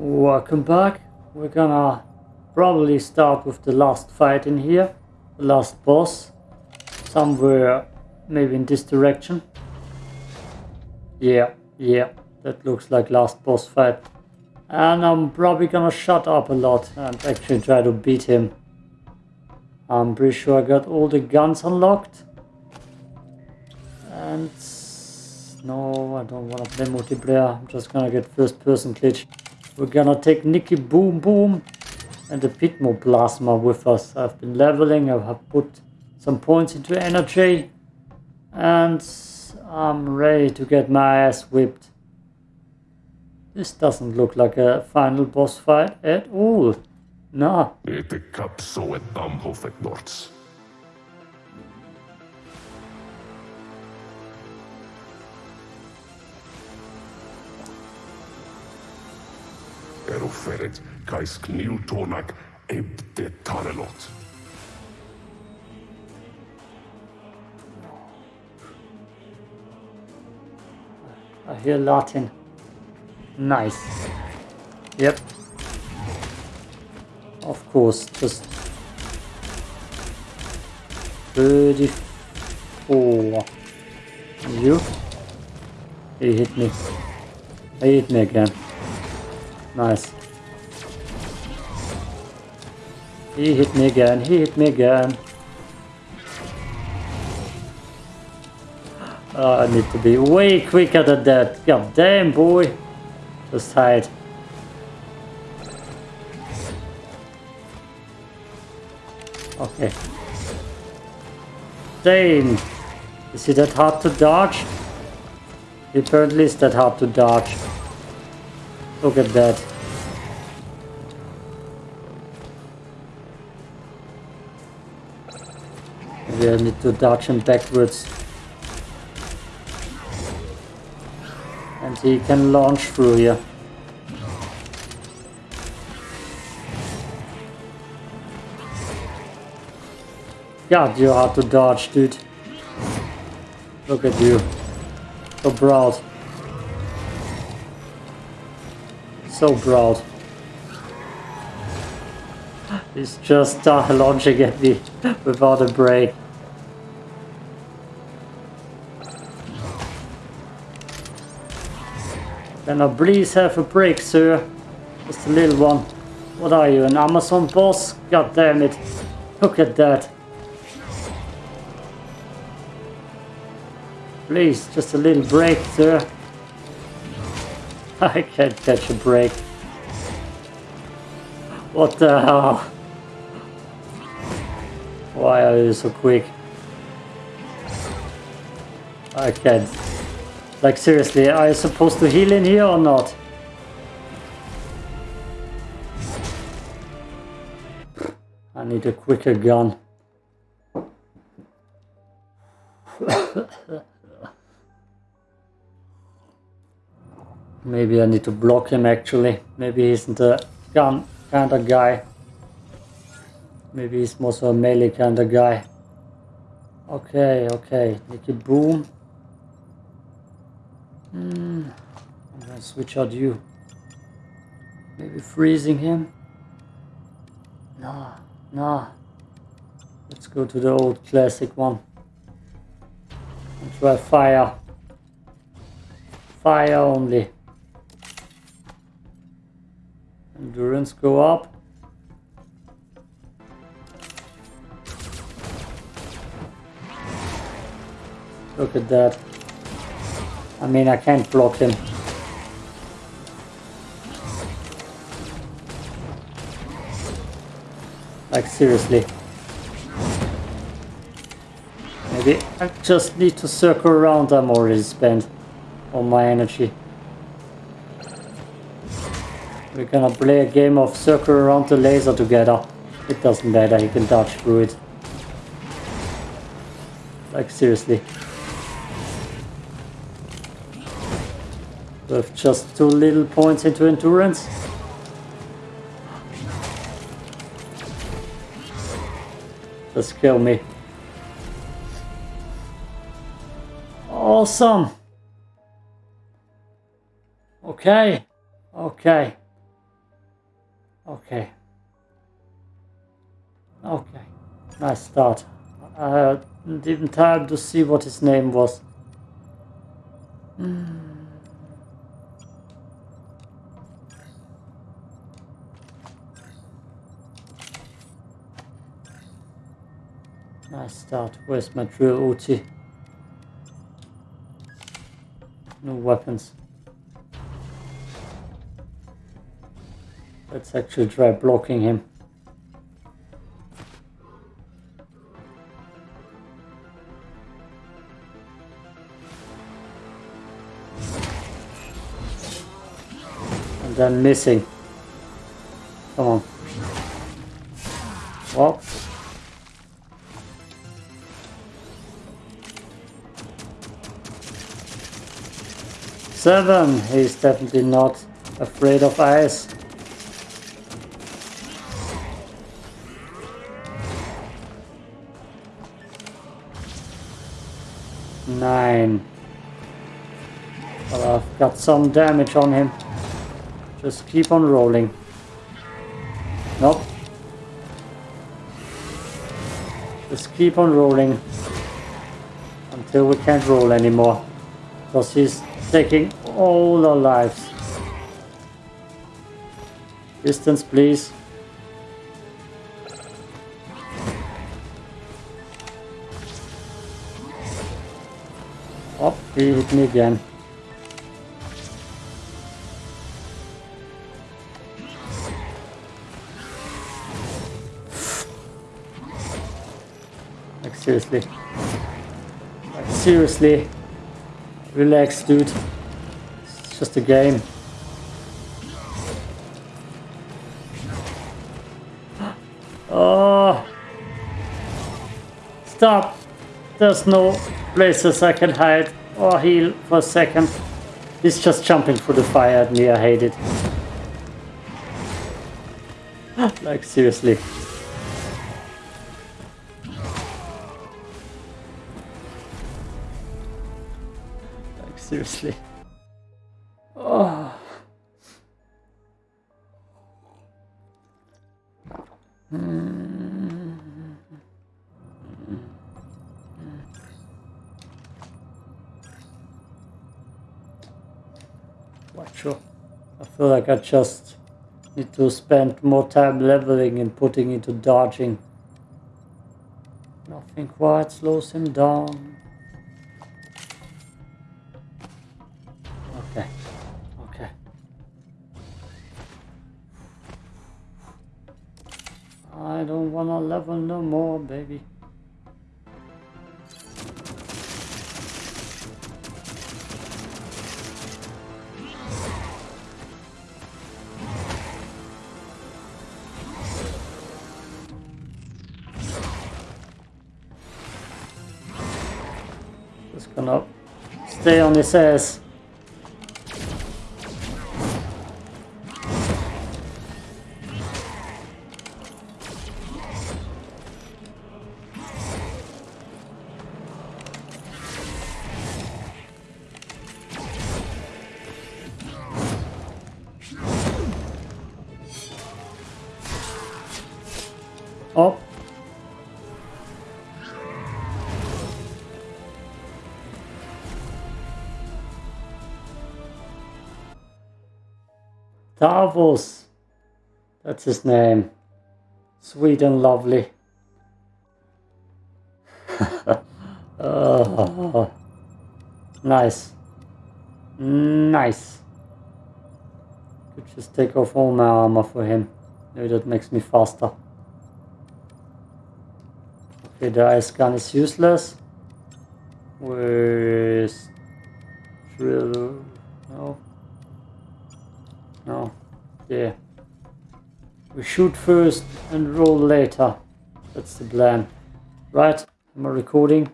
Welcome back. We're gonna probably start with the last fight in here. The last boss. Somewhere maybe in this direction. Yeah, yeah. That looks like last boss fight. And I'm probably gonna shut up a lot and actually try to beat him. I'm pretty sure I got all the guns unlocked. And no, I don't wanna play multiplayer. I'm just gonna get first person glitch. We're gonna take Nikki Boom Boom and the Pitmoplasma with us. I've been leveling, I have put some points into energy and I'm ready to get my ass whipped. This doesn't look like a final boss fight at all. Nah. Kniltonak ebte tarelot. I hear Latin. Nice. Yep. Of course, just 34. You? He hit me. He hit me again. Nice. He hit me again. He hit me again. Oh, I need to be way quicker than that. God damn, boy. Just hide. Okay. Damn. Is it that hard to dodge? Apparently it's that hard to dodge. Look at that. I need to dodge him backwards. And he can launch through here. God, you're hard to dodge, dude. Look at you. So broad. So broad. He's just uh, launching at me without a break. Can I please have a break, sir? Just a little one. What are you, an Amazon boss? God damn it. Look at that. Please, just a little break, sir. I can't catch a break. What the hell? Why are you so quick? I can't. Like seriously, are you supposed to heal in here or not? I need a quicker gun. Maybe I need to block him actually. Maybe he isn't a gun kind of guy. Maybe he's more so a melee kind of guy. Okay, okay. Nikki Boom. Hmm. I'm gonna switch out you. Maybe freezing him? Nah, nah. Let's go to the old classic one. And try fire. Fire only. Endurance go up. Look at that. I mean, I can't block him. Like, seriously. Maybe I just need to circle around. I'm already spent all my energy. We're gonna play a game of circle around the laser together. It doesn't matter, he can dodge through it. Like, seriously. With just two little points into endurance. Just kill me. Awesome. Okay. Okay. Okay. Okay. Nice start. I didn't even time to see what his name was. Nice start. Where's my drill OT? No weapons. Let's actually try blocking him. And then missing. Come on. Well. Seven. He's definitely not afraid of ice. Nine. Well, I've got some damage on him. Just keep on rolling. Nope. Just keep on rolling until we can't roll anymore. Because he's taking all our lives. Distance, please. He hit me again. Like seriously. Like seriously. Relax, dude. It's just a game. Oh. Stop. There's no places I can hide or heal for a second. He's just jumping through the fire at me. I hate it. like, seriously. Like, seriously. Feel like I just need to spend more time leveling and putting into dodging. Nothing quite slows him down. Okay. Okay. I don't wanna level no more, baby. Stay on That's his name. Sweet and lovely. Oh, nice. Nice. Could just take off all my armor for him. Maybe that makes me faster. Okay, the ice gun is useless. Where is drill? No. No. Yeah. We shoot first and roll later. That's the plan. Right, I'm recording?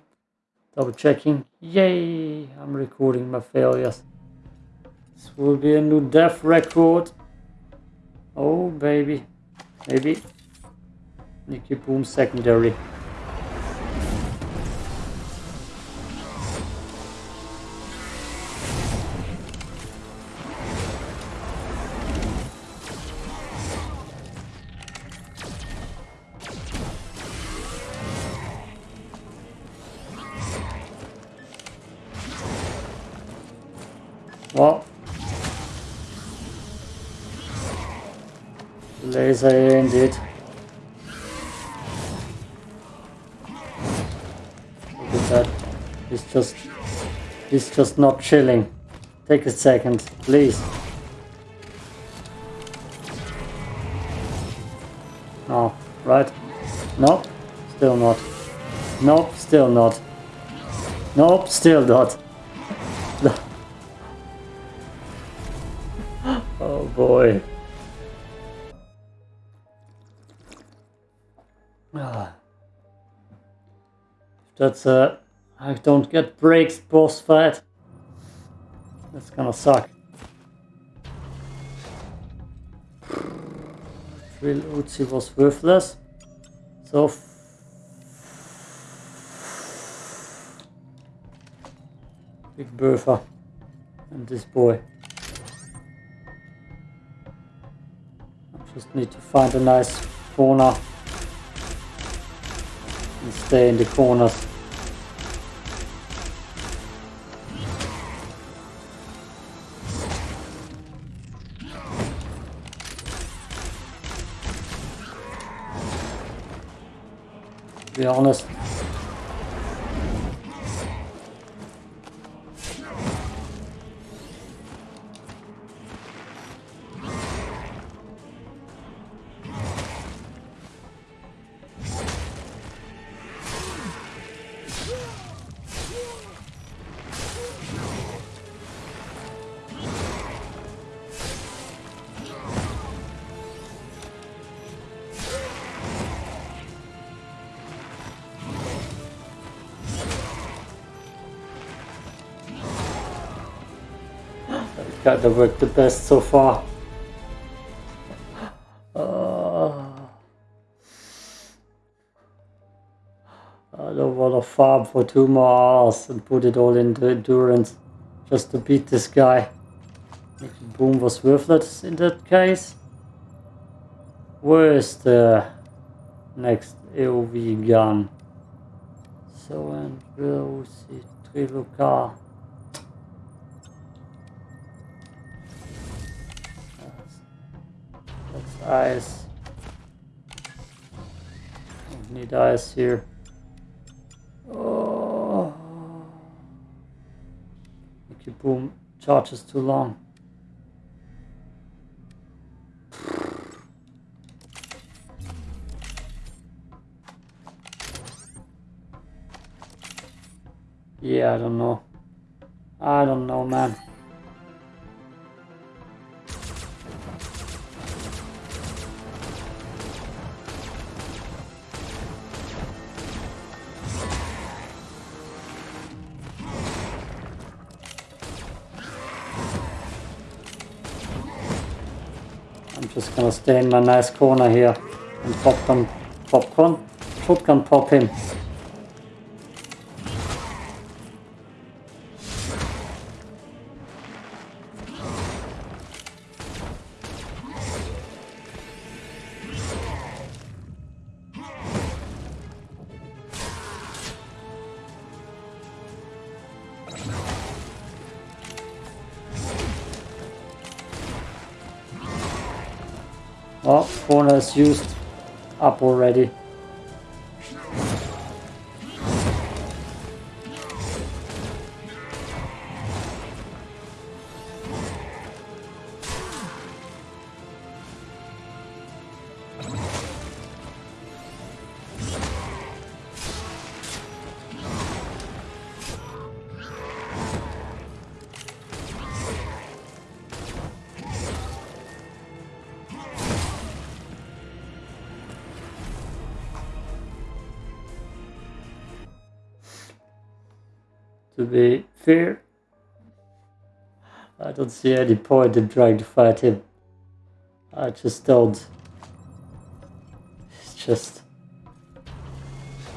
Double checking. Yay! I'm recording my failures. This will be a new death record. Oh baby. Maybe. Nicky Boom secondary. Just not chilling. Take a second, please. No, right? Nope, still not. Nope, still not. Nope, still not. oh boy. That's a... I don't get breaks boss fight. That's gonna suck. Drill Uzi was worthless. So... Big Bertha. And this boy. I just need to find a nice corner and stay in the corners. Honest. Kinda worked the best so far. Uh, I don't want to farm for two more hours and put it all into endurance just to beat this guy. Boom was worthless in that case. Where's the next AOV gun? So and we'll see Trilocar. Ice. Don't need ice here. Oh. Nicky Boom charges too long. Yeah, I don't know. I don't know, man. Stay in my nice corner here and popcorn, popcorn, shotgun pop him. Used up already. Be fair, I don't see any point in trying to fight him. I just don't. It's just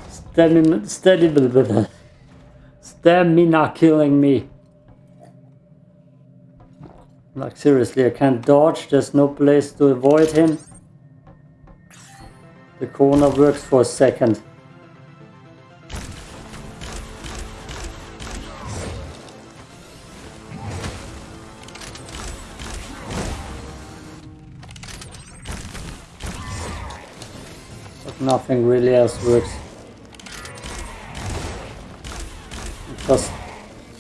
stamina, stamina, stamina killing me. Like seriously, I can't dodge. There's no place to avoid him. The corner works for a second. Nothing really else works. I'm just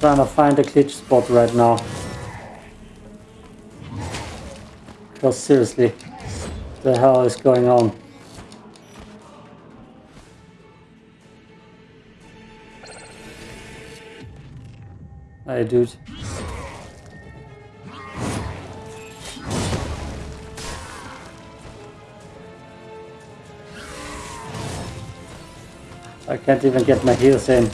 trying to find a glitch spot right now. Because seriously, the hell is going on? Hey dude. I can't even get my heels in.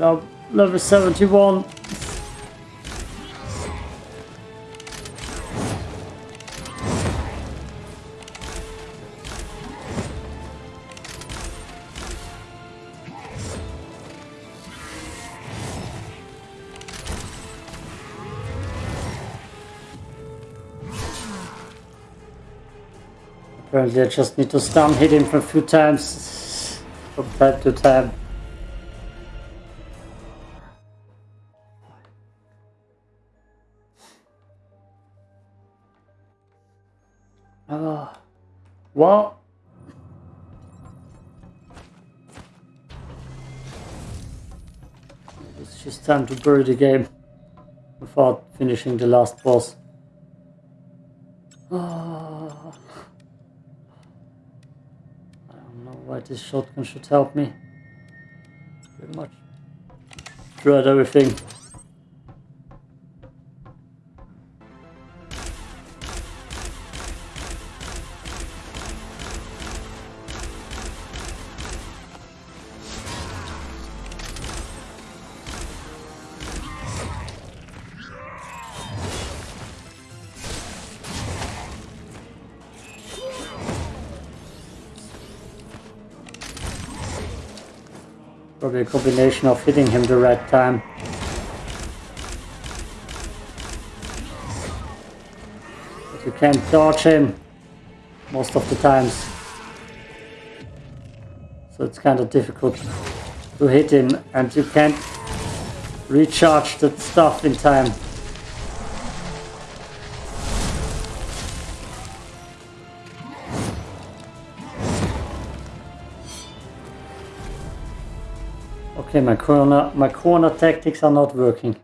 I'm level 71. Apparently I just need to stun hit him for a few times from time to time. Oh, well, it's just time to bury the game without finishing the last boss. Oh. Why this shotgun should help me. Pretty much. Dread everything. Combination of hitting him the right time. But you can't dodge him most of the times. So it's kind of difficult to hit him and you can't recharge the stuff in time. Okay, my corner, my corner tactics are not working.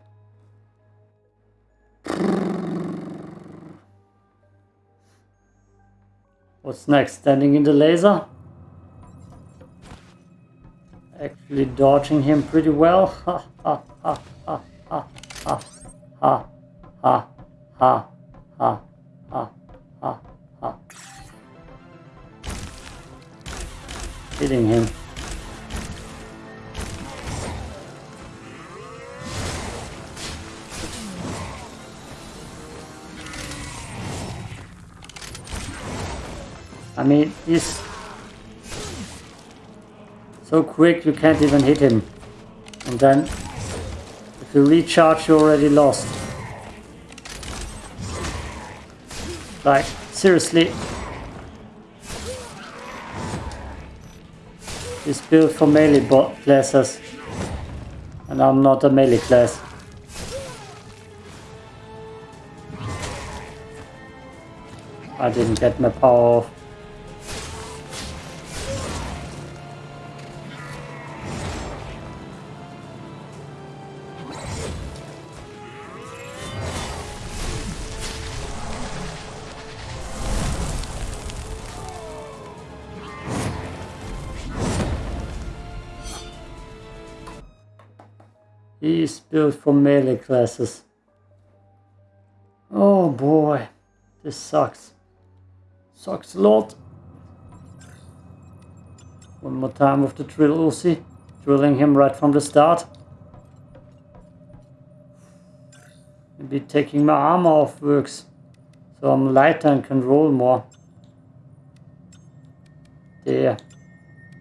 What's next? Standing in the laser? Actually dodging him pretty well. Ha ha ha ha ha ha ha ha ha ha ha ha Hitting him. I mean, he's so quick you can't even hit him. And then, if you recharge, you're already lost. Like, seriously. He's built for melee classes. And I'm not a melee class. I didn't get my power off. He's built for melee classes. Oh boy, this sucks. Sucks a lot. One more time with the drill Uzi, drilling him right from the start. Maybe taking my armor off works, so I'm lighter and can roll more. There.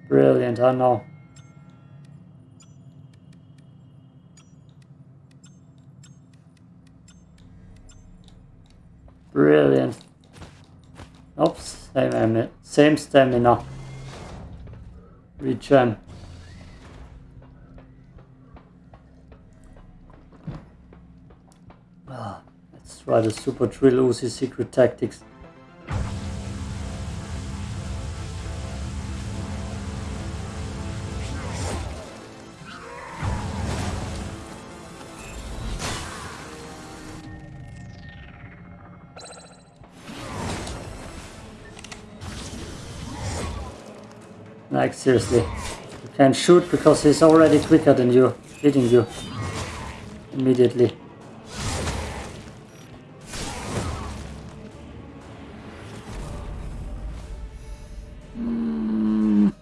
Brilliant, I know. Brilliant. Oops, same, same stamina. Regen. Ah, let's try the Super Drill Uzi secret tactics. Like seriously. You can't shoot because he's already quicker than you, hitting you immediately. Mm.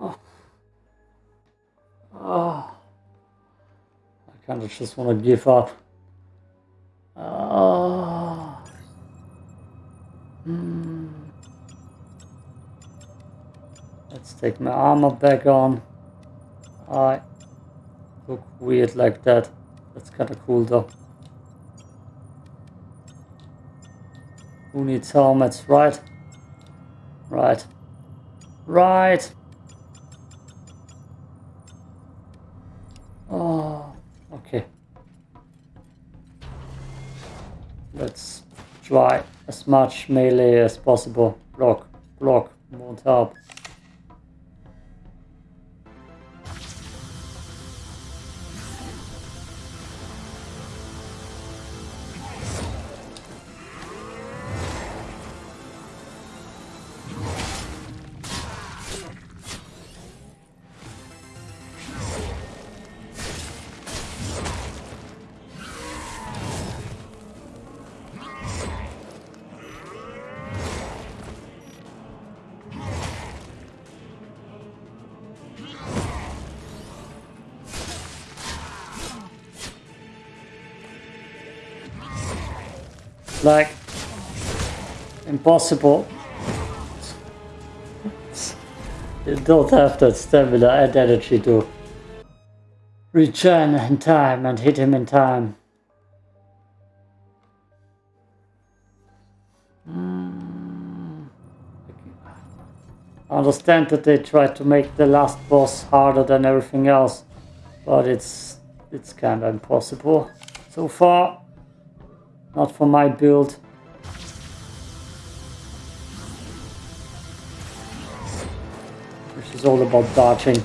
Oh. Oh. I kind of just want to give up. Take my armor back on. I look weird like that. That's kind of cool though. Who needs helmets, right? Right. Right. Oh, okay. Let's try as much melee as possible. Block, block, won't help. Impossible. You don't have that stamina and energy to return in time and hit him in time. Mm. I understand that they try to make the last boss harder than everything else, but it's it's kind of impossible so far. Not for my build. All about dodging.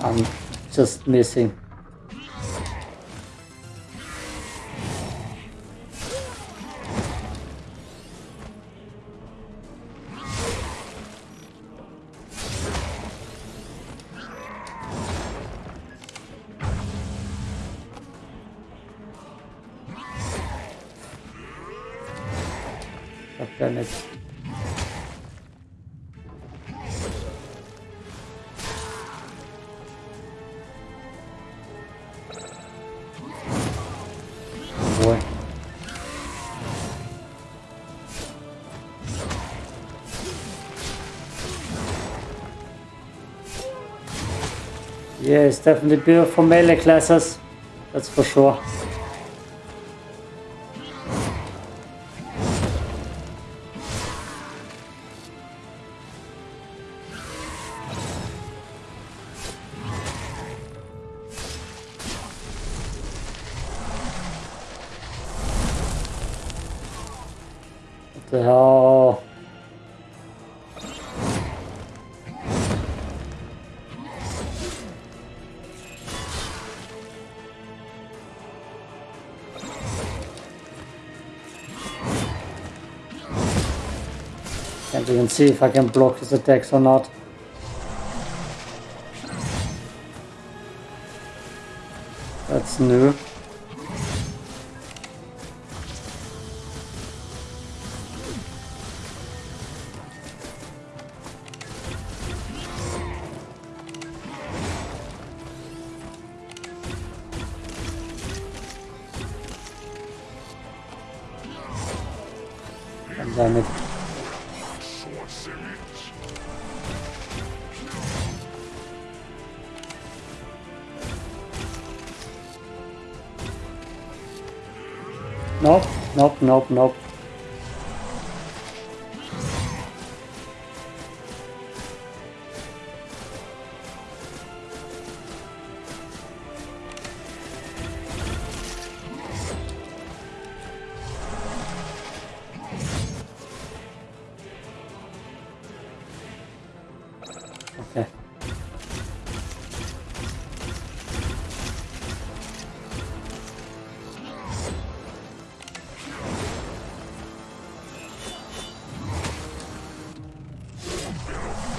I'm just missing. Definitely built for melee classes. That's for sure. What the hell? Can't see if I can block his attacks or not. That's new. Nope, nope,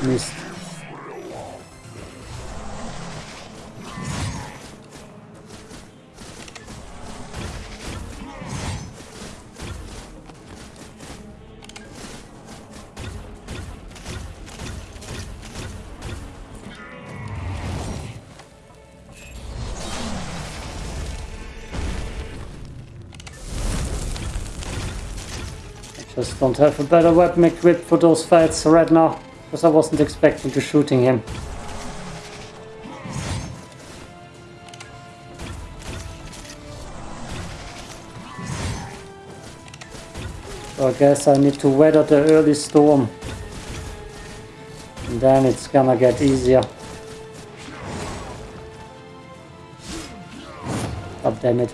missed. Just don't have a better weapon equipped for those fights right now, because I wasn't expecting to shooting him. So I guess I need to weather the early storm. And then it's gonna get easier. God damn it.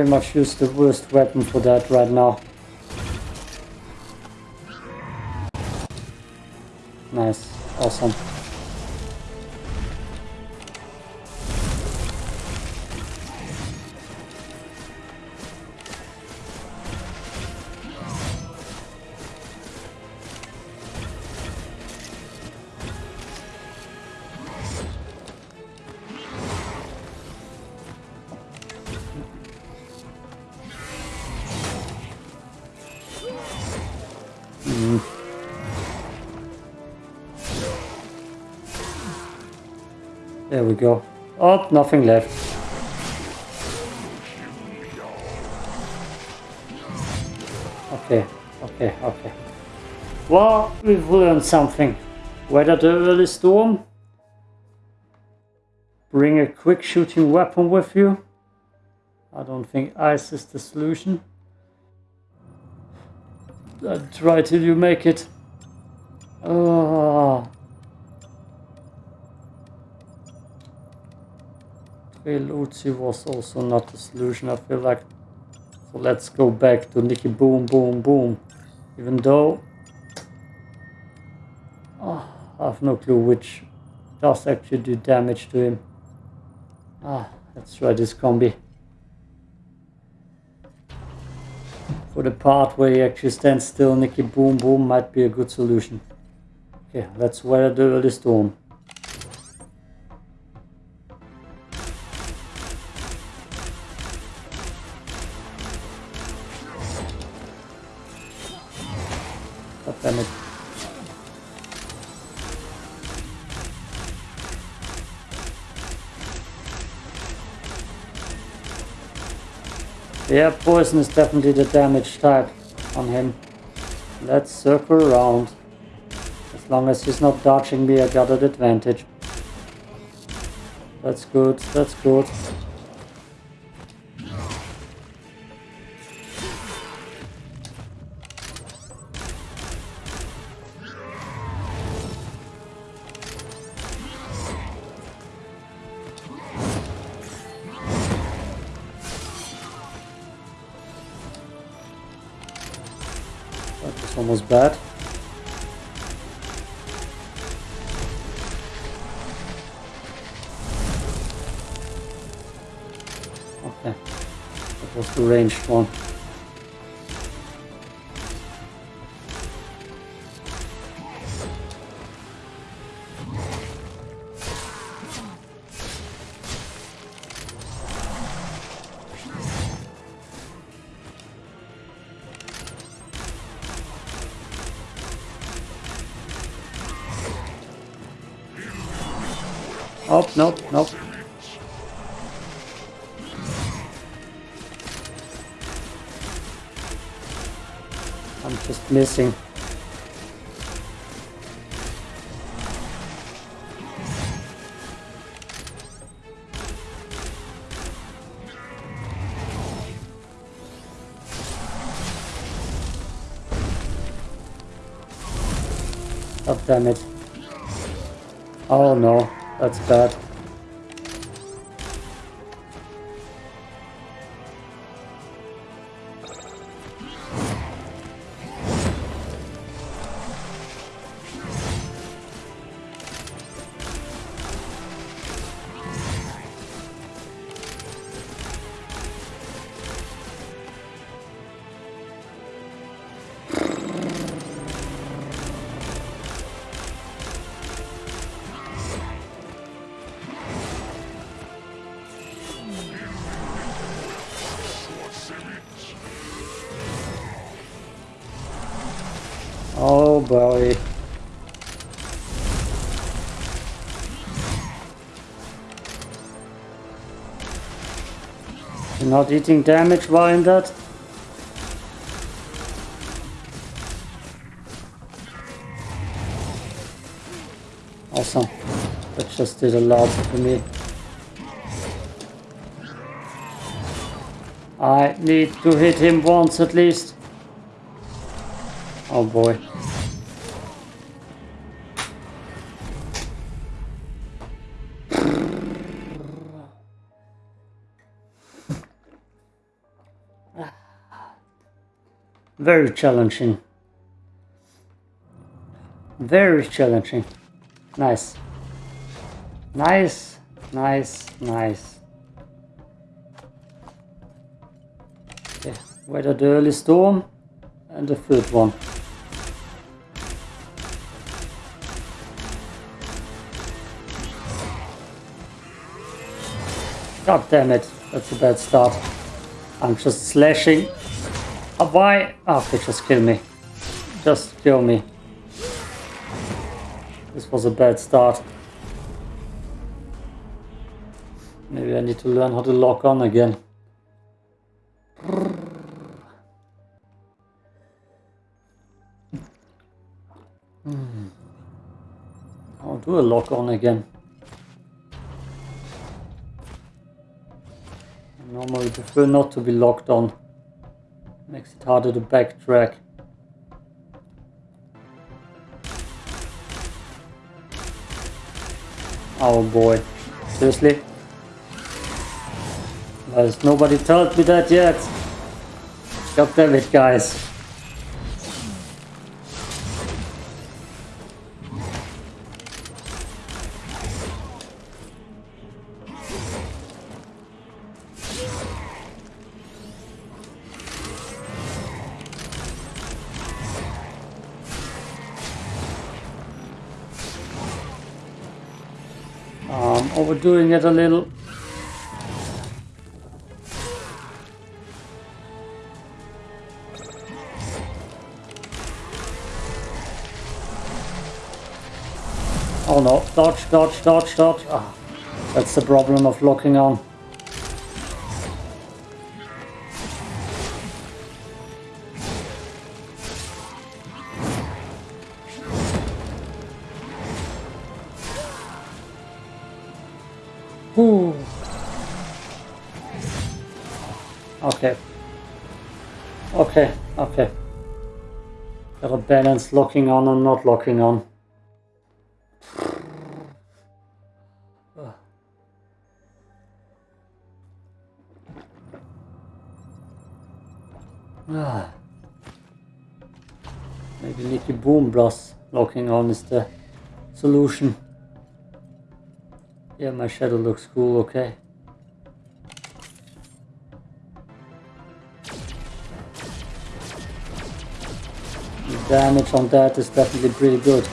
Pretty much use the worst weapon for that right now. Nice, awesome. There we go. Oh, nothing left. Okay, okay, okay. Well, we've learned something. Weather the early storm. Bring a quick shooting weapon with you. I don't think ice is the solution. Uh, try till you make it. Oh. Uzi was also not the solution, I feel like. So let's go back to Nicky Boom Boom Boom. Even though... Oh, I have no clue which does actually do damage to him. Ah, let's try this combi. For the part where he actually stands still, Nicky Boom Boom might be a good solution. Okay, let's weather the early storm. Yeah, poison is definitely the damage type on him. Let's circle around. As long as he's not dodging me, I got an advantage. That's good, that's good. Ranged one. Oh, nope, nope. Missing. Oh, damn it. Oh no, that's bad. Eating damage while in that? Awesome. That just did a lot for me. I need to hit him once at least. Oh boy. Very challenging. Very challenging. Nice. Nice, nice, nice. Okay, weather the early storm and the third one. God damn it, that's a bad start. I'm just slashing. Oh, why? Oh, they just kill me. Just kill me. This was a bad start. Maybe I need to learn how to lock on again. Hmm. I'll do a lock on again. I normally prefer not to be locked on. Makes it harder to backtrack. Oh boy. Seriously? Has nobody told me that yet? God damn it, guys. Overdoing it a little. Oh no, dodge, dodge, dodge, dodge. Ah, that's the problem of locking on. Okay. Gotta balance locking on and not locking on. Ah. Maybe Nicky Boom Blast locking on is the solution. Yeah, my shadow looks cool, okay. Damage on that is definitely pretty good.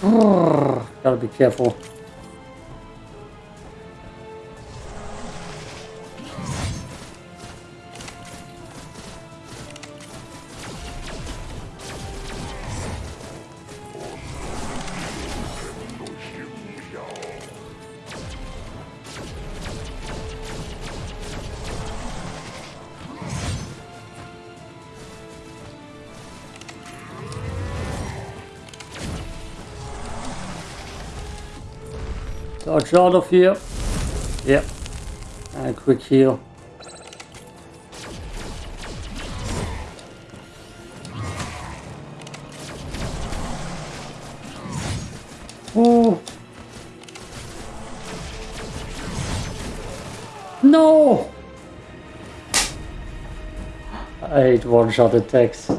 Gotta be careful. Out of here. Yep. And a quick heal. Oh. No! I hate one-shot attacks.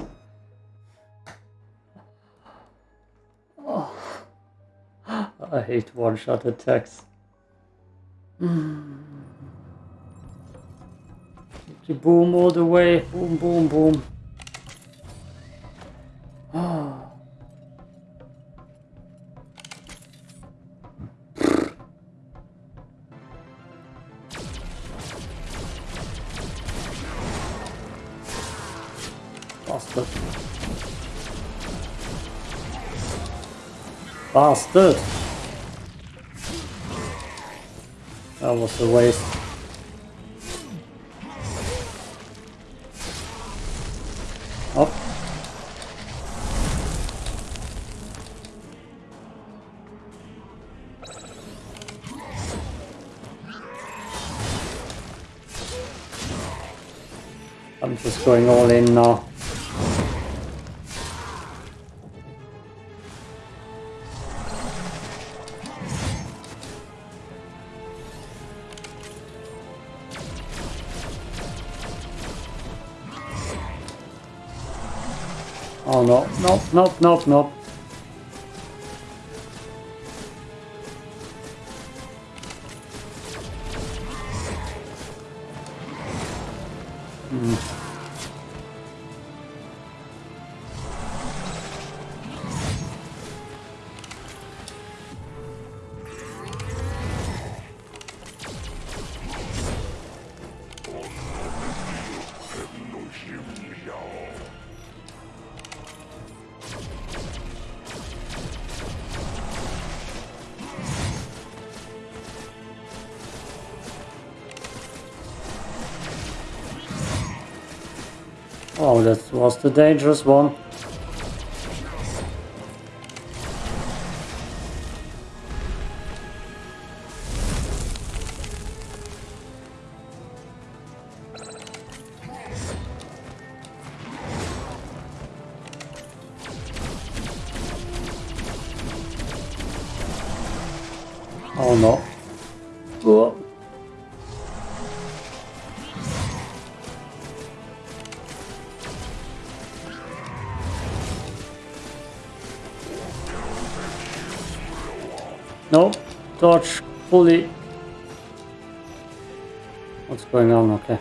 Hate one-shot attacks. Mm. Boom all the way. Boom, boom, boom. Ah. Bastard. Bastard! Was a waste. Up. I'm just going all in now. Nope, nope, nope, nope. Was the dangerous one. Oh no. Oh. Dodge fully. What's going on? Okay.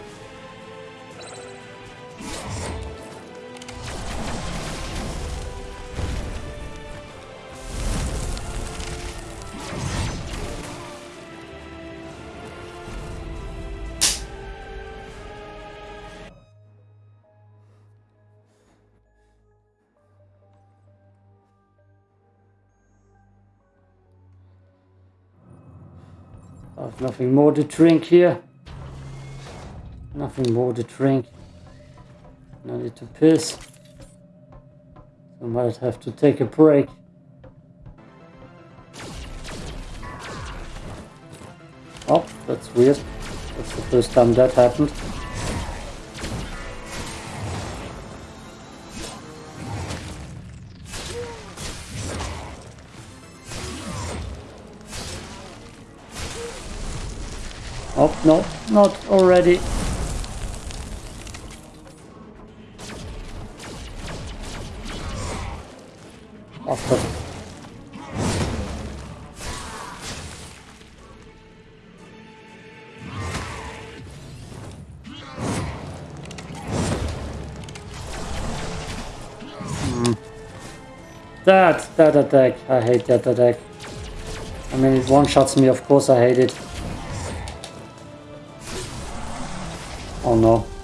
Nothing more to drink here. Nothing more to drink. No need to piss. I might have to take a break. Oh, that's weird. That's the first time that happened. No, not already. After. Hmm. That, that attack, I hate that attack. I mean, it one-shots me, of course I hate it. Oh no.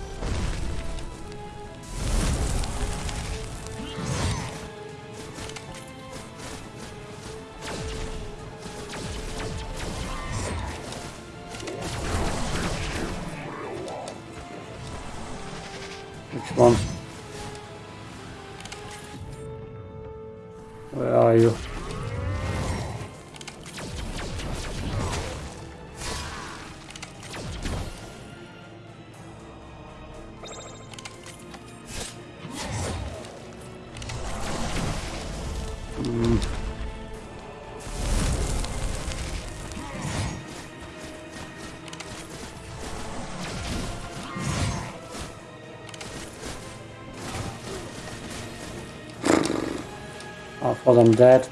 Them dead.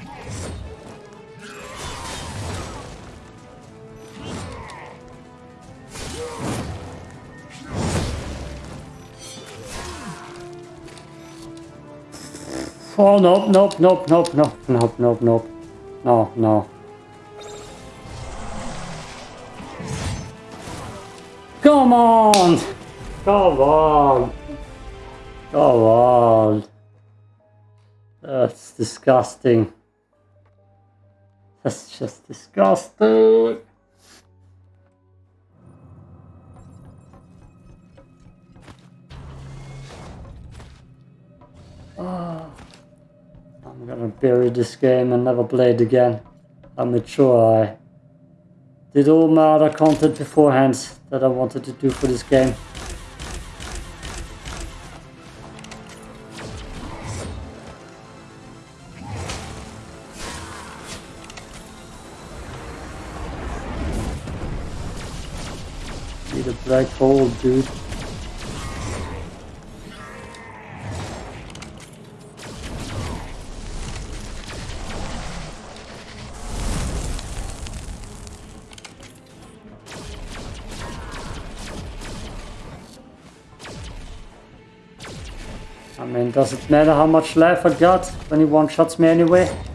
Oh, nope, nope, nope, nope, nope, nope, nope, nope. No, no. Come on! Come on! Come on! Oh, That's disgusting. That's just disgusting. Oh, I'm gonna bury this game and never play it again. I'm mature. I did all my other content beforehand that I wanted to do for this game. Dude. I mean, does it matter how much life I got when he one-shots me anyway?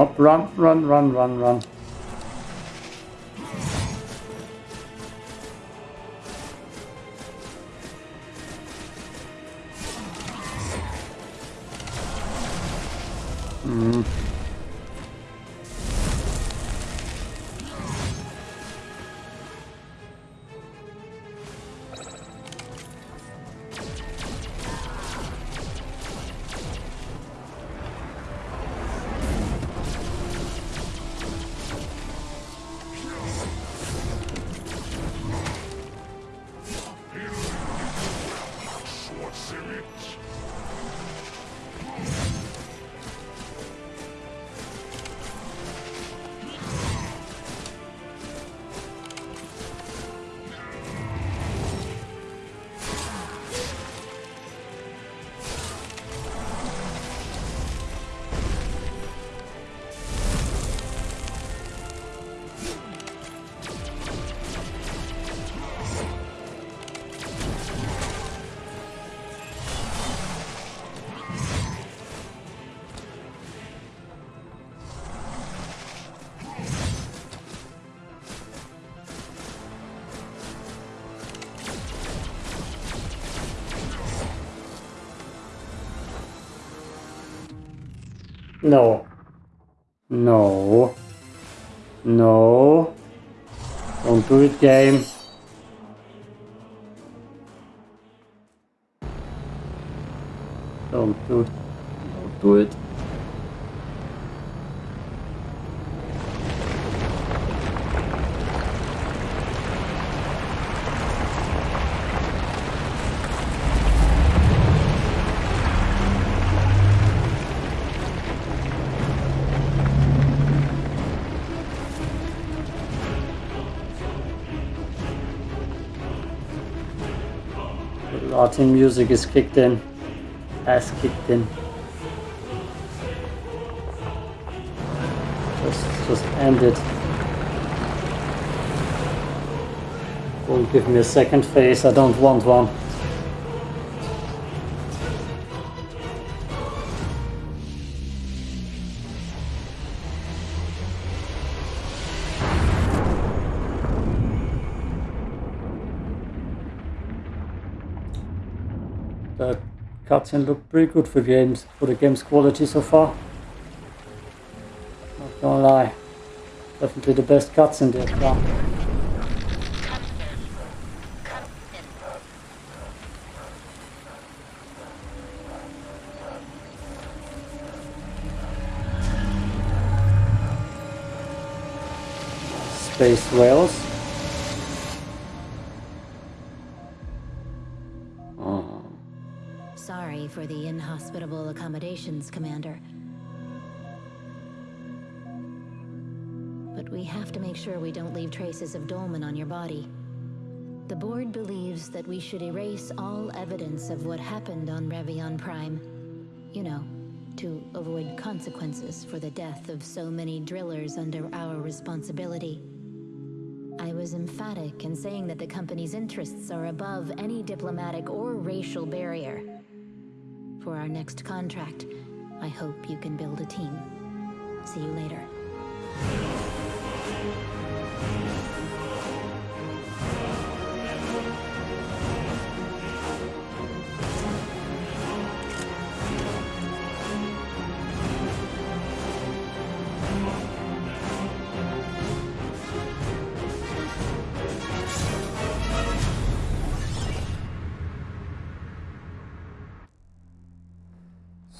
Nope, run, run, run, run, run. No. No. No. Don't do it, game. Don't do it. Don't do it. Latin music is kicked in. Ass kicked in. Just, just end it. Don't give me a second face, I don't want one. Cutscene looked pretty good for games for the game's quality so far. Don't lie. Definitely the best cuts in there, yeah. Space whales. For the inhospitable accommodations, Commander. But we have to make sure we don't leave traces of Dolmen on your body. The board believes that we should erase all evidence of what happened on Revion Prime. You know, to avoid consequences for the death of so many drillers under our responsibility. I was emphatic in saying that the company's interests are above any diplomatic or racial barrier. For our next contract, I hope you can build a team. See you later.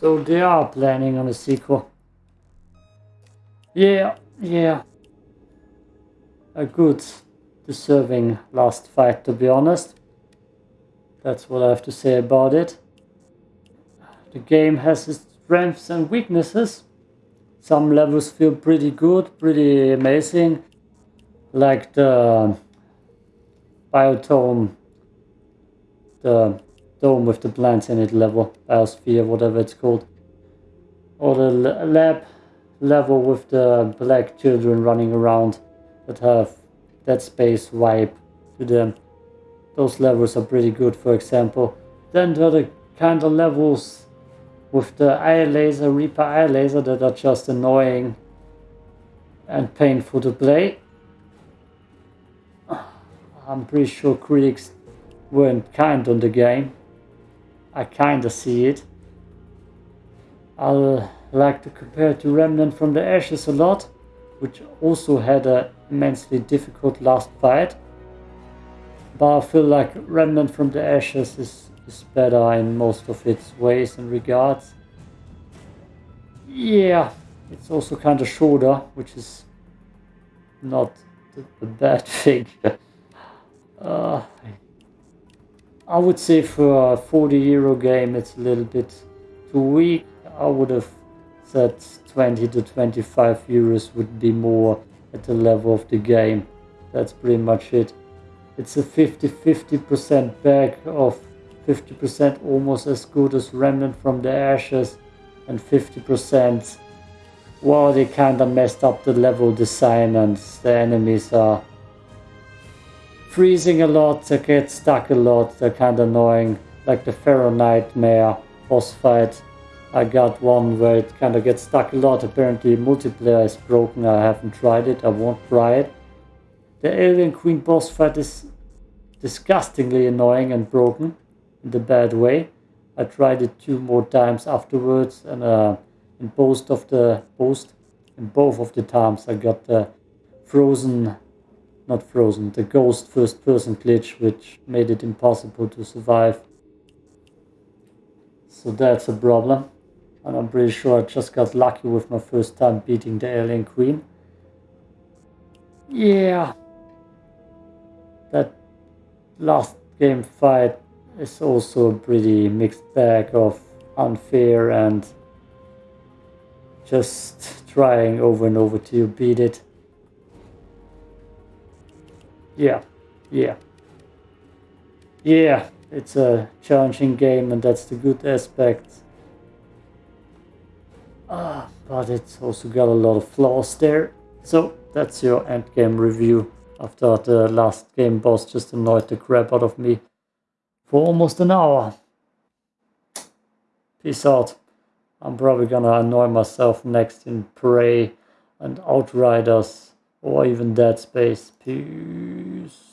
So they are planning on a sequel. Yeah, yeah. A good, deserving last fight, to be honest. That's what I have to say about it. The game has its strengths and weaknesses. Some levels feel pretty good, pretty amazing. Like the biotome, the dome with the plants in it level, biosphere, whatever it's called. Or the lab level with the black children running around that have that space vibe to them. Those levels are pretty good, for example. Then there are the kind of levels with the eye laser, Reaper eye laser that are just annoying and painful to play. I'm pretty sure critics weren't kind on the game. I kinda see it. I like to compare to Remnant from the Ashes a lot, which also had an immensely difficult last fight. But I feel like Remnant from the Ashes is, is better in most of its ways and regards. Yeah, it's also kind of shorter, which is not the, bad thing. uh, I would say for a 40 euro game it's a little bit too weak. I would have said 20 to 25 euros would be more at the level of the game. That's pretty much it. It's a 50-50% back of 50% almost as good as Remnant from the Ashes and 50% well they kinda messed up the level design and the enemies are freezing a lot, they get stuck a lot, they're kind of annoying. Like the Pharaoh Nightmare boss fight, I got one where it kind of gets stuck a lot. Apparently multiplayer is broken, I haven't tried it, I won't try it. The Alien Queen boss fight is disgustingly annoying and broken in the bad way. I tried it two more times afterwards and uh, in both of the in both of the times I got the frozen not frozen, the ghost first person glitch which made it impossible to survive. So that's a problem. And I'm pretty sure I just got lucky with my first time beating the alien queen. Yeah. That last game fight is also a pretty mixed bag of unfair and just trying over and over till you beat it. Yeah, yeah. Yeah, it's a challenging game and that's the good aspect. Ah, but it's also got a lot of flaws there. So that's your endgame review after the last game boss just annoyed the crap out of me for almost an hour. Peace out. I'm probably gonna annoy myself next in Prey and Outriders or even Dead Space. Peace.